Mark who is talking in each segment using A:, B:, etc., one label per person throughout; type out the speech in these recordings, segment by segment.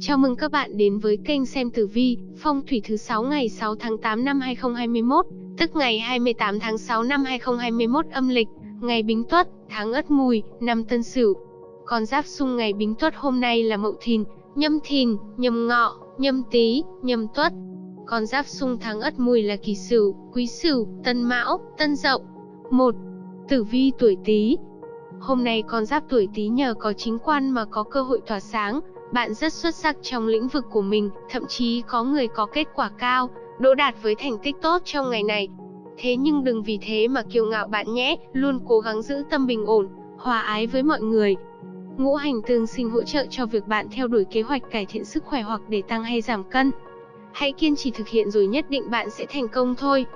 A: Chào mừng các bạn đến với kênh xem tử vi, phong thủy thứ 6 ngày 6 tháng 8 năm 2021, tức ngày 28 tháng 6 năm 2021 âm lịch, ngày Bính Tuất, tháng Ất Mùi, năm Tân Sửu. Con giáp xung ngày Bính Tuất hôm nay là Mậu Thìn, Nhâm Thìn, Nhâm Ngọ, Nhâm Tý, Nhâm Tuất. Con giáp xung tháng Ất Mùi là Kỷ Sửu, Quý Sửu, Tân Mão, Tân Dậu. 1. Tử vi tuổi Tý. Hôm nay con giáp tuổi Tý nhờ có chính quan mà có cơ hội tỏa sáng, bạn rất xuất sắc trong lĩnh vực của mình, thậm chí có người có kết quả cao, đỗ đạt với thành tích tốt trong ngày này. Thế nhưng đừng vì thế mà kiêu ngạo bạn nhé, luôn cố gắng giữ tâm bình ổn, hòa ái với mọi người. Ngũ hành tương sinh hỗ trợ cho việc bạn theo đuổi kế hoạch cải thiện sức khỏe hoặc để tăng hay giảm cân. Hãy kiên trì thực hiện rồi nhất định bạn sẽ thành công thôi.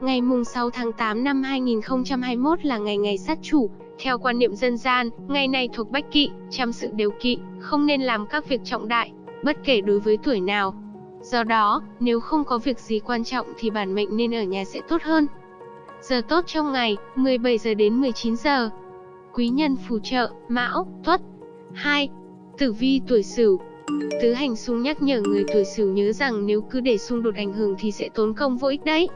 A: Ngày mùng 6 tháng 8 năm 2021 là ngày ngày sát chủ, theo quan niệm dân gian, ngày này thuộc bách kỵ, trăm sự đều kỵ, không nên làm các việc trọng đại, bất kể đối với tuổi nào. Do đó, nếu không có việc gì quan trọng thì bản mệnh nên ở nhà sẽ tốt hơn. Giờ tốt trong ngày, 17 giờ đến 19 giờ. Quý nhân phù trợ, Mão, Tuất. 2. Tử vi tuổi Sửu. Tứ hành xung nhắc nhở người tuổi Sửu nhớ rằng nếu cứ để xung đột ảnh hưởng thì sẽ tốn công vô ích đấy.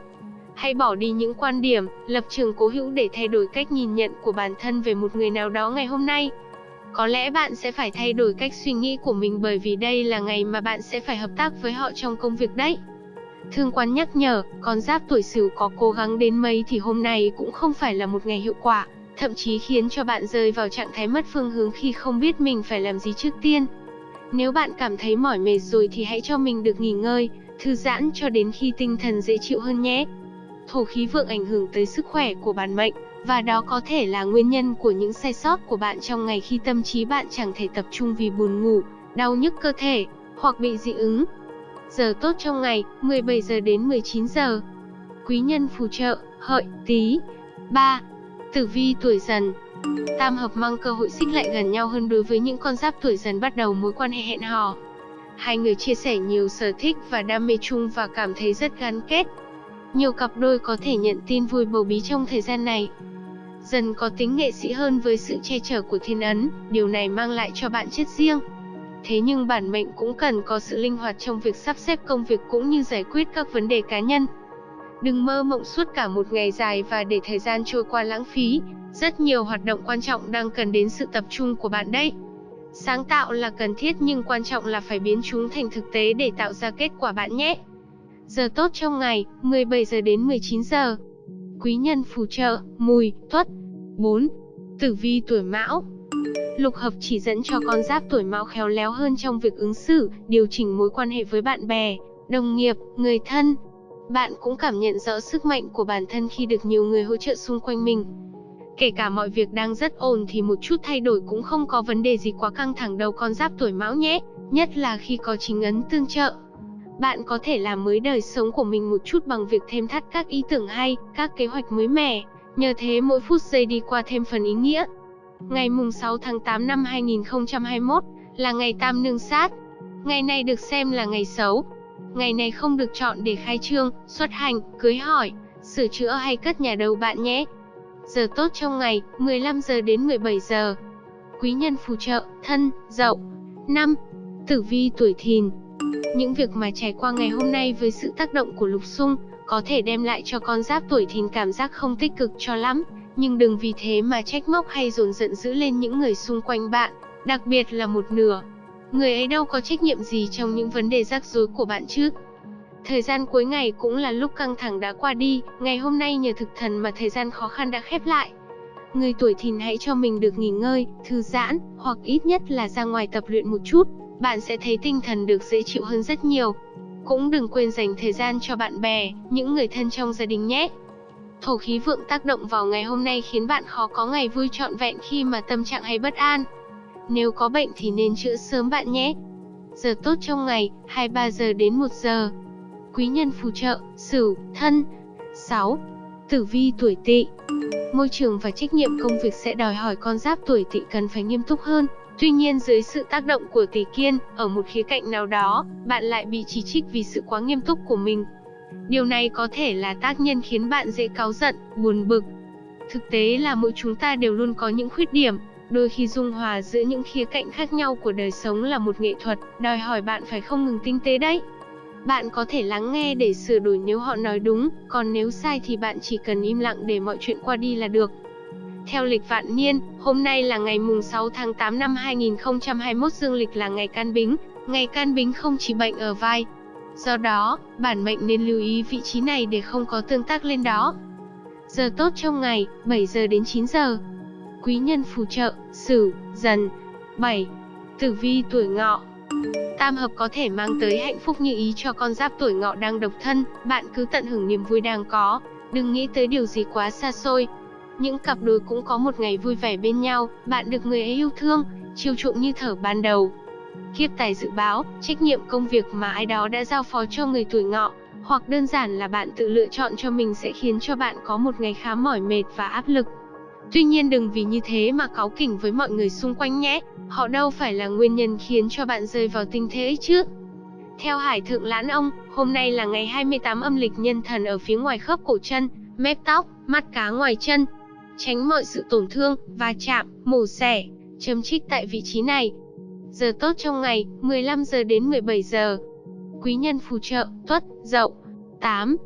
A: Hãy bỏ đi những quan điểm, lập trường cố hữu để thay đổi cách nhìn nhận của bản thân về một người nào đó ngày hôm nay. Có lẽ bạn sẽ phải thay đổi cách suy nghĩ của mình bởi vì đây là ngày mà bạn sẽ phải hợp tác với họ trong công việc đấy. Thương quan nhắc nhở, con giáp tuổi Sửu có cố gắng đến mấy thì hôm nay cũng không phải là một ngày hiệu quả, thậm chí khiến cho bạn rơi vào trạng thái mất phương hướng khi không biết mình phải làm gì trước tiên. Nếu bạn cảm thấy mỏi mệt rồi thì hãy cho mình được nghỉ ngơi, thư giãn cho đến khi tinh thần dễ chịu hơn nhé thổ khí vượng ảnh hưởng tới sức khỏe của bản mệnh, và đó có thể là nguyên nhân của những sai sót của bạn trong ngày khi tâm trí bạn chẳng thể tập trung vì buồn ngủ, đau nhức cơ thể, hoặc bị dị ứng. Giờ tốt trong ngày, 17 giờ đến 19 giờ. Quý nhân phù trợ, hợi, tí. 3. Tử vi tuổi dần Tam hợp mang cơ hội xích lại gần nhau hơn đối với những con giáp tuổi dần bắt đầu mối quan hệ hẹn hò. Hai người chia sẻ nhiều sở thích và đam mê chung và cảm thấy rất gắn kết, nhiều cặp đôi có thể nhận tin vui bầu bí trong thời gian này. Dần có tính nghệ sĩ hơn với sự che chở của thiên ấn, điều này mang lại cho bạn chất riêng. Thế nhưng bản mệnh cũng cần có sự linh hoạt trong việc sắp xếp công việc cũng như giải quyết các vấn đề cá nhân. Đừng mơ mộng suốt cả một ngày dài và để thời gian trôi qua lãng phí, rất nhiều hoạt động quan trọng đang cần đến sự tập trung của bạn đấy. Sáng tạo là cần thiết nhưng quan trọng là phải biến chúng thành thực tế để tạo ra kết quả bạn nhé. Giờ tốt trong ngày, 17 giờ đến 19 giờ. Quý nhân phù trợ, mùi, tuất. 4. Tử vi tuổi mão Lục hợp chỉ dẫn cho con giáp tuổi mão khéo léo hơn trong việc ứng xử, điều chỉnh mối quan hệ với bạn bè, đồng nghiệp, người thân. Bạn cũng cảm nhận rõ sức mạnh của bản thân khi được nhiều người hỗ trợ xung quanh mình. Kể cả mọi việc đang rất ổn thì một chút thay đổi cũng không có vấn đề gì quá căng thẳng đâu con giáp tuổi mão nhé, nhất là khi có chính ấn tương trợ. Bạn có thể làm mới đời sống của mình một chút bằng việc thêm thắt các ý tưởng hay, các kế hoạch mới mẻ. Nhờ thế mỗi phút giây đi qua thêm phần ý nghĩa. Ngày mùng 6 tháng 8 năm 2021 là ngày tam nương sát. Ngày này được xem là ngày xấu. Ngày này không được chọn để khai trương, xuất hành, cưới hỏi, sửa chữa hay cất nhà đầu bạn nhé. Giờ tốt trong ngày, 15 giờ đến 17 giờ. Quý nhân phù trợ, thân, dậu. 5. Tử vi tuổi thìn, những việc mà trải qua ngày hôm nay với sự tác động của lục xung, có thể đem lại cho con giáp tuổi thìn cảm giác không tích cực cho lắm, nhưng đừng vì thế mà trách móc hay dồn giận dữ lên những người xung quanh bạn, đặc biệt là một nửa. Người ấy đâu có trách nhiệm gì trong những vấn đề rắc rối của bạn chứ. Thời gian cuối ngày cũng là lúc căng thẳng đã qua đi, ngày hôm nay nhờ thực thần mà thời gian khó khăn đã khép lại. Người tuổi thìn hãy cho mình được nghỉ ngơi, thư giãn, hoặc ít nhất là ra ngoài tập luyện một chút, bạn sẽ thấy tinh thần được dễ chịu hơn rất nhiều. Cũng đừng quên dành thời gian cho bạn bè, những người thân trong gia đình nhé. Thổ khí vượng tác động vào ngày hôm nay khiến bạn khó có ngày vui trọn vẹn khi mà tâm trạng hay bất an. Nếu có bệnh thì nên chữa sớm bạn nhé. Giờ tốt trong ngày, 23 giờ đến 1 giờ. Quý nhân phù trợ, Sửu, Thân. 6. Tử vi tuổi Tỵ. Môi trường và trách nhiệm công việc sẽ đòi hỏi con giáp tuổi Tỵ cần phải nghiêm túc hơn, Tuy nhiên dưới sự tác động của tỷ kiên, ở một khía cạnh nào đó, bạn lại bị chỉ trích vì sự quá nghiêm túc của mình. Điều này có thể là tác nhân khiến bạn dễ cáu giận, buồn bực. Thực tế là mỗi chúng ta đều luôn có những khuyết điểm, Đôi khi dung hòa giữa những khía cạnh khác nhau của đời sống là một nghệ thuật, đòi hỏi bạn phải không ngừng tinh tế đấy. Bạn có thể lắng nghe để sửa đổi nếu họ nói đúng, còn nếu sai thì bạn chỉ cần im lặng để mọi chuyện qua đi là được. Theo lịch vạn niên, hôm nay là ngày mùng 6 tháng 8 năm 2021 dương lịch là ngày can bính. Ngày can bính không chỉ bệnh ở vai. Do đó, bản mệnh nên lưu ý vị trí này để không có tương tác lên đó. Giờ tốt trong ngày, 7 giờ đến 9 giờ. Quý nhân phù trợ, Sửu, Dần. 7. Tử vi tuổi Ngọ. Tam hợp có thể mang tới hạnh phúc như ý cho con giáp tuổi Ngọ đang độc thân, bạn cứ tận hưởng niềm vui đang có, đừng nghĩ tới điều gì quá xa xôi. Những cặp đôi cũng có một ngày vui vẻ bên nhau, bạn được người ấy yêu thương, chiều chuộng như thở ban đầu. Kiếp tài dự báo, trách nhiệm công việc mà ai đó đã giao phó cho người tuổi Ngọ, hoặc đơn giản là bạn tự lựa chọn cho mình sẽ khiến cho bạn có một ngày khá mỏi mệt và áp lực. Tuy nhiên đừng vì như thế mà cáu kỉnh với mọi người xung quanh nhé, họ đâu phải là nguyên nhân khiến cho bạn rơi vào tình thế ấy chứ. Theo Hải Thượng Lãn Ông, hôm nay là ngày 28 âm lịch nhân thần ở phía ngoài khớp cổ chân, mép tóc, mắt cá ngoài chân. Tránh mọi sự tổn thương, va chạm, mổ xẻ, châm trích tại vị trí này. Giờ tốt trong ngày, 15 giờ đến 17 giờ. Quý nhân phù trợ, tuất, dậu. 8.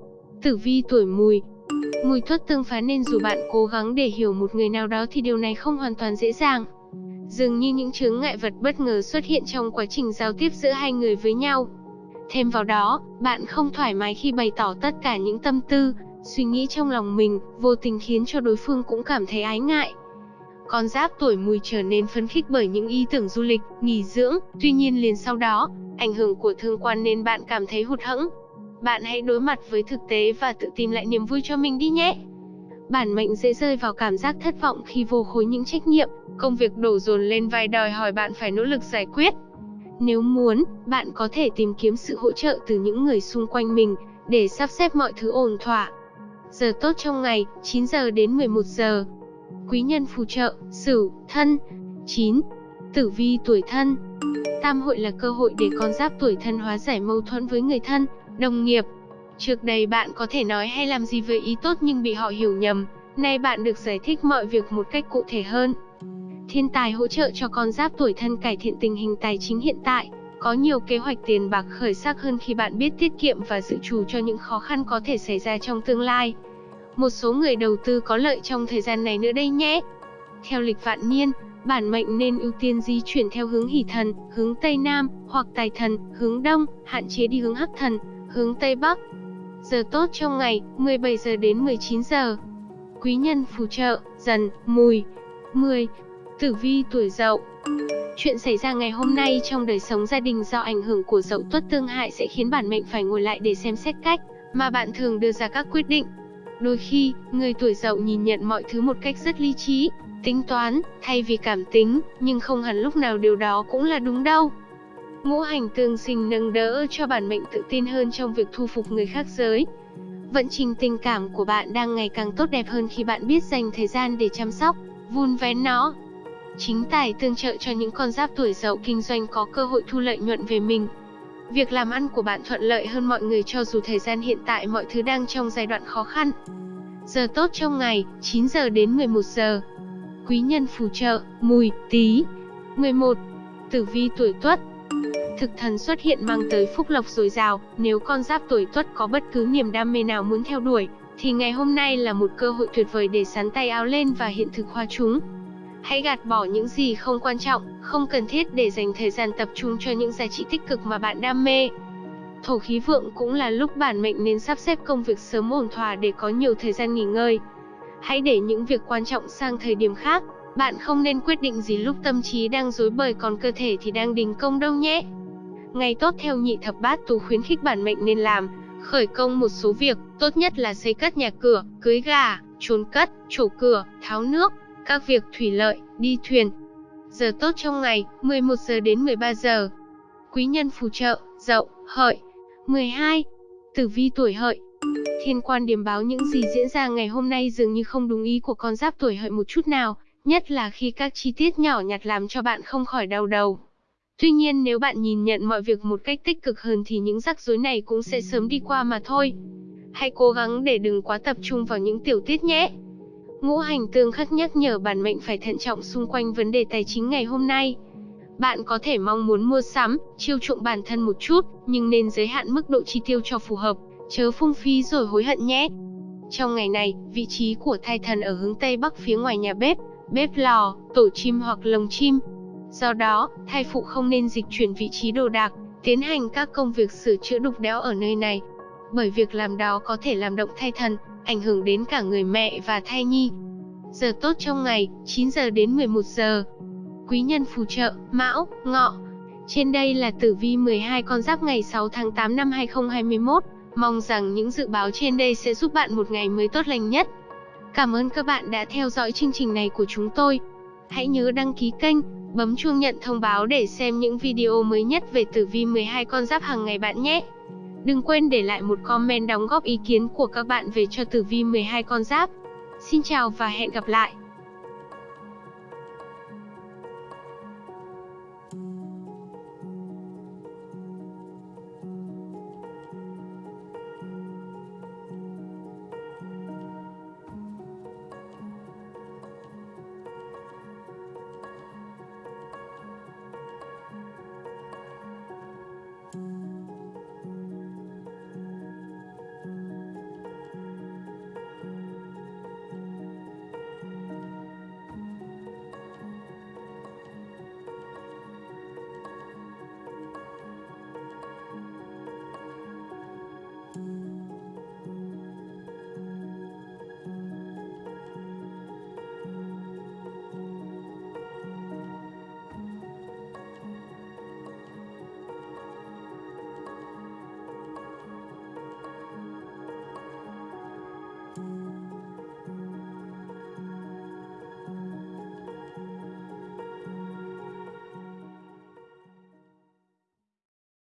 A: Tử vi tuổi mùi, Mùi thuất tương phá nên dù bạn cố gắng để hiểu một người nào đó thì điều này không hoàn toàn dễ dàng. Dường như những chướng ngại vật bất ngờ xuất hiện trong quá trình giao tiếp giữa hai người với nhau. Thêm vào đó, bạn không thoải mái khi bày tỏ tất cả những tâm tư, suy nghĩ trong lòng mình, vô tình khiến cho đối phương cũng cảm thấy ái ngại. Con giáp tuổi mùi trở nên phấn khích bởi những ý tưởng du lịch, nghỉ dưỡng, tuy nhiên liền sau đó, ảnh hưởng của thương quan nên bạn cảm thấy hụt hẫng, bạn hãy đối mặt với thực tế và tự tìm lại niềm vui cho mình đi nhé. Bản mệnh dễ rơi vào cảm giác thất vọng khi vô khối những trách nhiệm, công việc đổ dồn lên vai đòi hỏi bạn phải nỗ lực giải quyết. Nếu muốn, bạn có thể tìm kiếm sự hỗ trợ từ những người xung quanh mình để sắp xếp mọi thứ ổn thỏa. Giờ tốt trong ngày, 9 giờ đến 11 giờ. Quý nhân phù trợ, Sửu, Thân. 9. Tử vi tuổi Thân. Tam hội là cơ hội để con giáp tuổi Thân hóa giải mâu thuẫn với người thân, Đồng nghiệp Trước đây bạn có thể nói hay làm gì với ý tốt nhưng bị họ hiểu nhầm, nay bạn được giải thích mọi việc một cách cụ thể hơn. Thiên tài hỗ trợ cho con giáp tuổi thân cải thiện tình hình tài chính hiện tại, có nhiều kế hoạch tiền bạc khởi sắc hơn khi bạn biết tiết kiệm và dự trù cho những khó khăn có thể xảy ra trong tương lai. Một số người đầu tư có lợi trong thời gian này nữa đây nhé. Theo lịch vạn niên, bản mệnh nên ưu tiên di chuyển theo hướng hỷ thần, hướng Tây Nam, hoặc tài thần, hướng Đông, hạn chế đi hướng hắc thần, hướng Tây Bắc. Giờ tốt trong ngày, 17 giờ đến 19 giờ. Quý nhân phù trợ, dần, mùi. 10. Tử vi tuổi dậu Chuyện xảy ra ngày hôm nay trong đời sống gia đình do ảnh hưởng của dậu tuất tương hại sẽ khiến bản mệnh phải ngồi lại để xem xét cách mà bạn thường đưa ra các quyết định. Đôi khi, người tuổi dậu nhìn nhận mọi thứ một cách rất lý trí, tính toán, thay vì cảm tính, nhưng không hẳn lúc nào điều đó cũng là đúng đâu. Ngũ hành tương sinh nâng đỡ cho bản mệnh tự tin hơn trong việc thu phục người khác giới. Vận trình tình cảm của bạn đang ngày càng tốt đẹp hơn khi bạn biết dành thời gian để chăm sóc, vun vén nó. Chính tài tương trợ cho những con giáp tuổi dậu kinh doanh có cơ hội thu lợi nhuận về mình. Việc làm ăn của bạn thuận lợi hơn mọi người cho dù thời gian hiện tại mọi thứ đang trong giai đoạn khó khăn. Giờ tốt trong ngày, 9 giờ đến 11 giờ. Quý nhân phù trợ, mùi, tí. 11. Tử vi tuổi tuất, Thực thần xuất hiện mang tới phúc lộc dồi dào, nếu con giáp tuổi tuất có bất cứ niềm đam mê nào muốn theo đuổi, thì ngày hôm nay là một cơ hội tuyệt vời để sắn tay áo lên và hiện thực hóa chúng. Hãy gạt bỏ những gì không quan trọng, không cần thiết để dành thời gian tập trung cho những giá trị tích cực mà bạn đam mê. Thổ khí vượng cũng là lúc bản mệnh nên sắp xếp công việc sớm ổn thỏa để có nhiều thời gian nghỉ ngơi. Hãy để những việc quan trọng sang thời điểm khác, bạn không nên quyết định gì lúc tâm trí đang rối bời còn cơ thể thì đang đình công đâu nhé. Ngày tốt theo nhị thập bát tú khuyến khích bản mệnh nên làm, khởi công một số việc, tốt nhất là xây cất nhà cửa, cưới gà, trốn cất, trổ cửa, tháo nước, các việc thủy lợi, đi thuyền. Giờ tốt trong ngày, 11 giờ đến 13 giờ. Quý nhân phù trợ, dậu, hợi. 12. Tử vi tuổi hợi. Thiên quan điểm báo những gì diễn ra ngày hôm nay dường như không đúng ý của con giáp tuổi hợi một chút nào, nhất là khi các chi tiết nhỏ nhặt làm cho bạn không khỏi đau đầu. Tuy nhiên nếu bạn nhìn nhận mọi việc một cách tích cực hơn thì những rắc rối này cũng sẽ sớm đi qua mà thôi. Hãy cố gắng để đừng quá tập trung vào những tiểu tiết nhé. Ngũ hành tương khắc nhắc nhở bản mệnh phải thận trọng xung quanh vấn đề tài chính ngày hôm nay. Bạn có thể mong muốn mua sắm, chiêu chuộng bản thân một chút, nhưng nên giới hạn mức độ chi tiêu cho phù hợp, chớ phung phí rồi hối hận nhé. Trong ngày này, vị trí của thai thần ở hướng Tây Bắc phía ngoài nhà bếp, bếp lò, tổ chim hoặc lồng chim. Do đó, thai phụ không nên dịch chuyển vị trí đồ đạc, tiến hành các công việc sửa chữa đục đẽo ở nơi này. Bởi việc làm đó có thể làm động thai thần, ảnh hưởng đến cả người mẹ và thai nhi. Giờ tốt trong ngày, 9 giờ đến 11 giờ. Quý nhân phù trợ, Mão, Ngọ. Trên đây là tử vi 12 con giáp ngày 6 tháng 8 năm 2021. Mong rằng những dự báo trên đây sẽ giúp bạn một ngày mới tốt lành nhất. Cảm ơn các bạn đã theo dõi chương trình này của chúng tôi. Hãy nhớ đăng ký kênh, bấm chuông nhận thông báo để xem những video mới nhất về tử vi 12 con giáp hàng ngày bạn nhé. Đừng quên để lại một comment đóng góp ý kiến của các bạn về cho tử vi 12 con giáp. Xin chào và hẹn gặp lại.